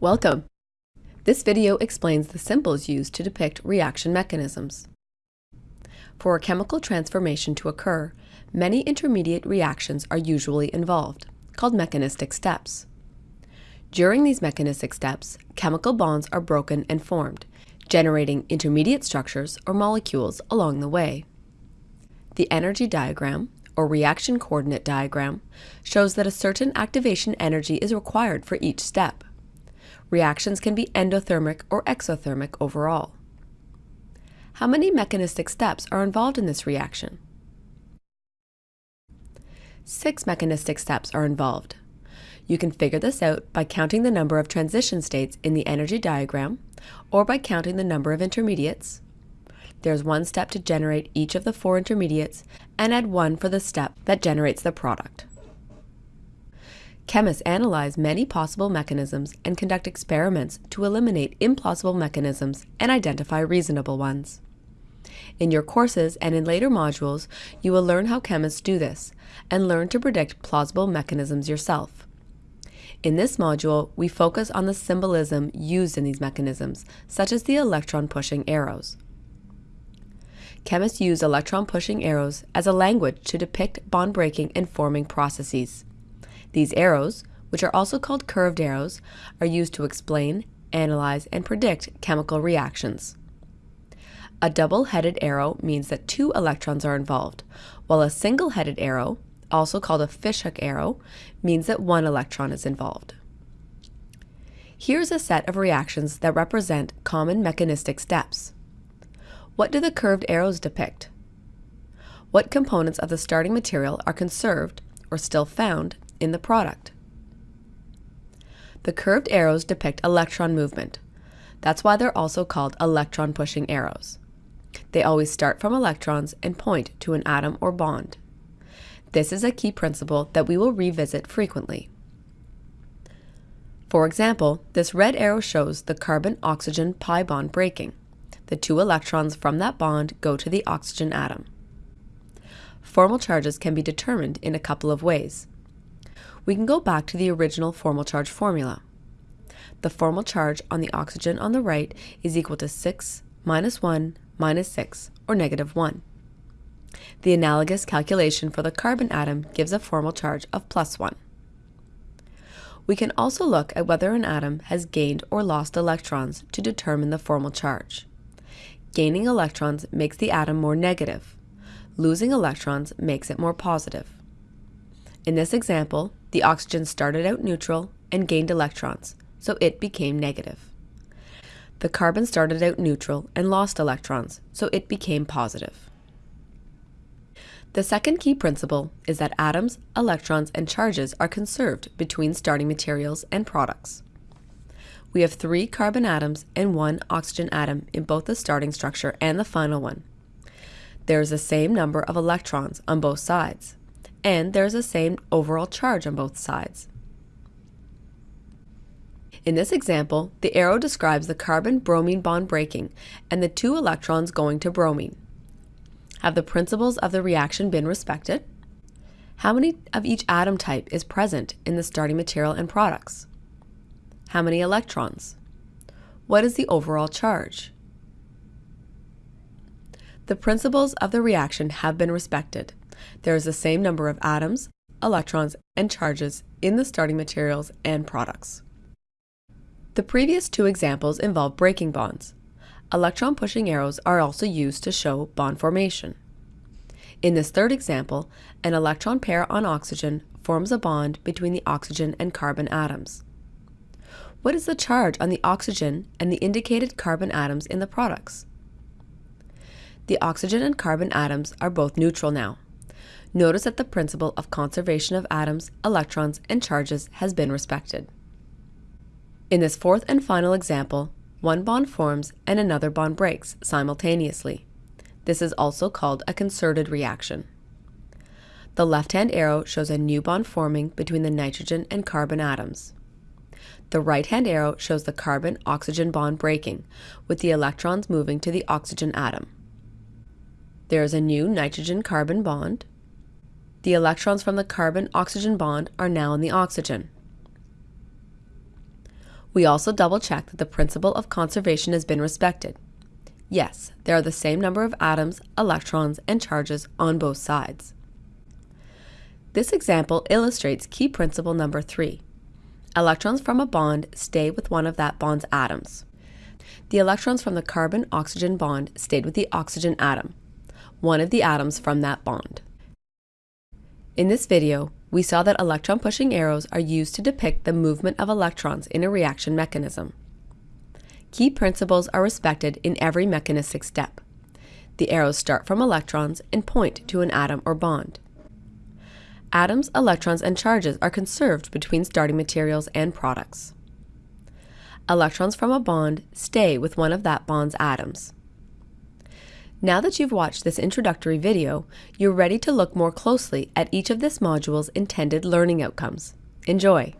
Welcome! This video explains the symbols used to depict reaction mechanisms. For a chemical transformation to occur, many intermediate reactions are usually involved, called mechanistic steps. During these mechanistic steps, chemical bonds are broken and formed, generating intermediate structures or molecules along the way. The energy diagram, or reaction coordinate diagram, shows that a certain activation energy is required for each step. Reactions can be endothermic or exothermic overall. How many mechanistic steps are involved in this reaction? Six mechanistic steps are involved. You can figure this out by counting the number of transition states in the energy diagram or by counting the number of intermediates. There's one step to generate each of the four intermediates and add one for the step that generates the product. Chemists analyze many possible mechanisms and conduct experiments to eliminate implausible mechanisms and identify reasonable ones. In your courses and in later modules, you will learn how chemists do this and learn to predict plausible mechanisms yourself. In this module, we focus on the symbolism used in these mechanisms, such as the electron-pushing arrows. Chemists use electron-pushing arrows as a language to depict bond-breaking and forming processes. These arrows, which are also called curved arrows, are used to explain, analyze, and predict chemical reactions. A double-headed arrow means that two electrons are involved, while a single-headed arrow, also called a fishhook arrow, means that one electron is involved. Here's a set of reactions that represent common mechanistic steps. What do the curved arrows depict? What components of the starting material are conserved or still found in the product. The curved arrows depict electron movement. That's why they're also called electron pushing arrows. They always start from electrons and point to an atom or bond. This is a key principle that we will revisit frequently. For example, this red arrow shows the carbon-oxygen pi bond breaking. The two electrons from that bond go to the oxygen atom. Formal charges can be determined in a couple of ways we can go back to the original formal charge formula. The formal charge on the oxygen on the right is equal to 6 minus 1 minus 6, or negative 1. The analogous calculation for the carbon atom gives a formal charge of plus 1. We can also look at whether an atom has gained or lost electrons to determine the formal charge. Gaining electrons makes the atom more negative. Losing electrons makes it more positive. In this example, the oxygen started out neutral and gained electrons, so it became negative. The carbon started out neutral and lost electrons, so it became positive. The second key principle is that atoms, electrons, and charges are conserved between starting materials and products. We have three carbon atoms and one oxygen atom in both the starting structure and the final one. There is the same number of electrons on both sides and there's the same overall charge on both sides. In this example, the arrow describes the carbon-bromine bond breaking and the two electrons going to bromine. Have the principles of the reaction been respected? How many of each atom type is present in the starting material and products? How many electrons? What is the overall charge? The principles of the reaction have been respected there is the same number of atoms, electrons, and charges in the starting materials and products. The previous two examples involve breaking bonds. Electron pushing arrows are also used to show bond formation. In this third example, an electron pair on oxygen forms a bond between the oxygen and carbon atoms. What is the charge on the oxygen and the indicated carbon atoms in the products? The oxygen and carbon atoms are both neutral now. Notice that the principle of conservation of atoms, electrons, and charges has been respected. In this fourth and final example, one bond forms and another bond breaks simultaneously. This is also called a concerted reaction. The left-hand arrow shows a new bond forming between the nitrogen and carbon atoms. The right-hand arrow shows the carbon-oxygen bond breaking, with the electrons moving to the oxygen atom. There is a new nitrogen-carbon bond, the electrons from the carbon-oxygen bond are now in the oxygen. We also double check that the principle of conservation has been respected. Yes, there are the same number of atoms, electrons, and charges on both sides. This example illustrates key principle number three. Electrons from a bond stay with one of that bond's atoms. The electrons from the carbon-oxygen bond stayed with the oxygen atom, one of the atoms from that bond. In this video, we saw that electron pushing arrows are used to depict the movement of electrons in a reaction mechanism. Key principles are respected in every mechanistic step. The arrows start from electrons and point to an atom or bond. Atoms, electrons, and charges are conserved between starting materials and products. Electrons from a bond stay with one of that bond's atoms. Now that you've watched this introductory video, you're ready to look more closely at each of this module's intended learning outcomes. Enjoy!